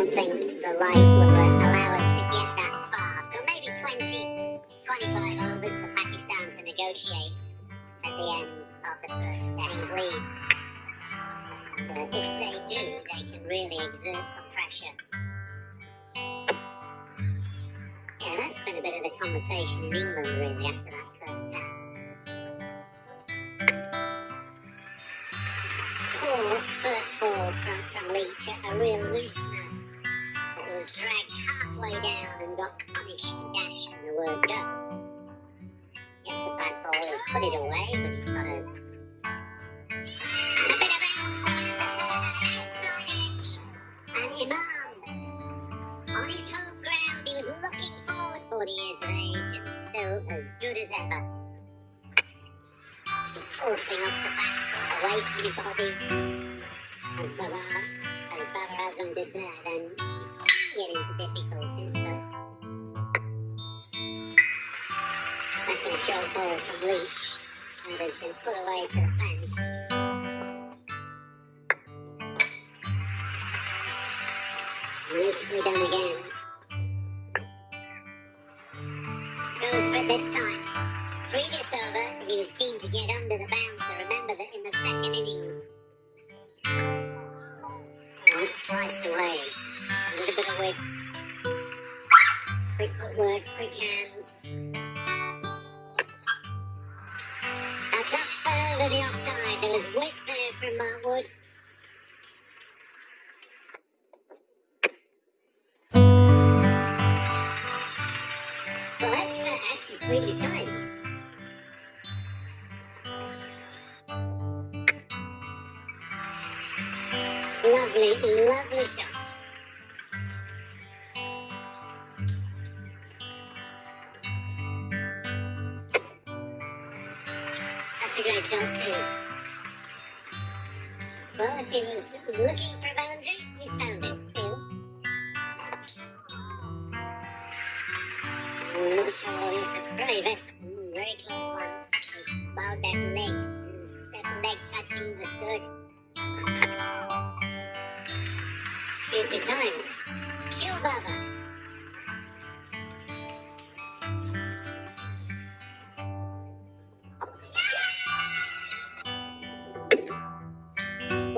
don't think the light will allow us to get that far. So maybe 20, 25 overs for Pakistan to negotiate at the end of the first innings lead. But if they do, they can really exert some pressure. Yeah, that's been a bit of the conversation in England, really, after that first test. Poor first ball from, from Leach, a real loosener and got punished dash from the word go. Yes, a bad boy he'll put it away, but he's got a... And bit of bounce from Anderson and an outside edge. And Imam, on his home ground, he was looking forward 40 years of age and still as good as ever. You're forcing off the back foot away from your body. As Babar, as Babar Azam did there, then you can get into difficulties, second short ball from Leach and has been put away to the fence. Nicely done again. Goes for it this time. Previous over, he was keen to get under the bouncer. Remember that in the second innings. Oh, this sliced away. Just a little bit of width. Quick footwork, quick hands. And over the offside. There was width there from Mark Woods. Well, that's uh, actually sweetly timed. Lovely, lovely shots. A great shot too. Well, if he was looking for a boundary, he's found it. I'm not sure he's a brave effort. Mm, very close one. He's about that leg. His, that leg touching was good. 50 times. Kill Babar.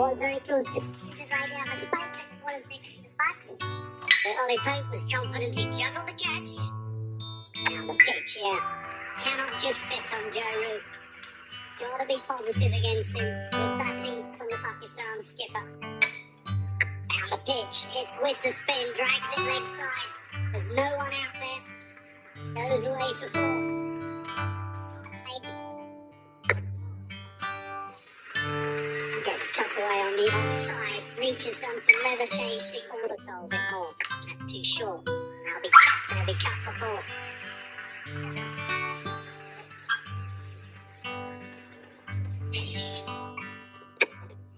Very close to it right down the spike. Ball is next to the butt. But Ollie Pope was confident he juggled the catch. Down the pitch, yeah. Cannot just sit on Joe Root. Gotta be positive against him. Good batting from the Pakistan skipper. Down the pitch, hits with the spin, drags it leg side. There's no one out there. Goes away for four. Cut on the offside. Leach has done some leather change, see all the toll a bit more. That's too short. That'll be cut and it'll be cut for four.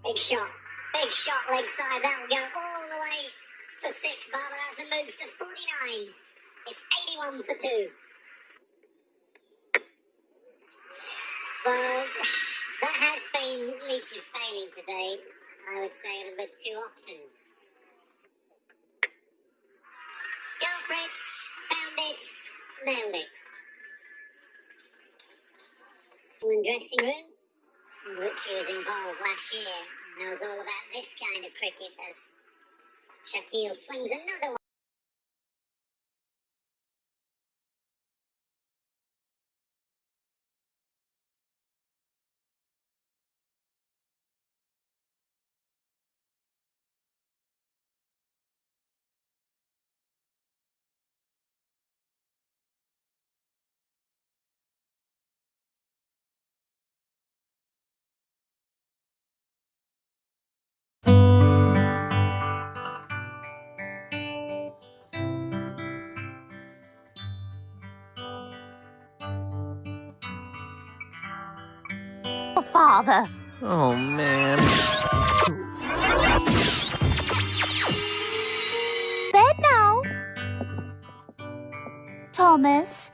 Big shot. Big shot leg side. That'll go all the way for six. Babar Azam moves to 49. It's 81 for two. Been Leach's failing today. I would say a little bit too often. Go Fritz, found it, nailed it. In dressing room, in which he was involved last year, knows all about this kind of cricket as Shakeel swings another one. Father. Oh, man. Bed now. Thomas.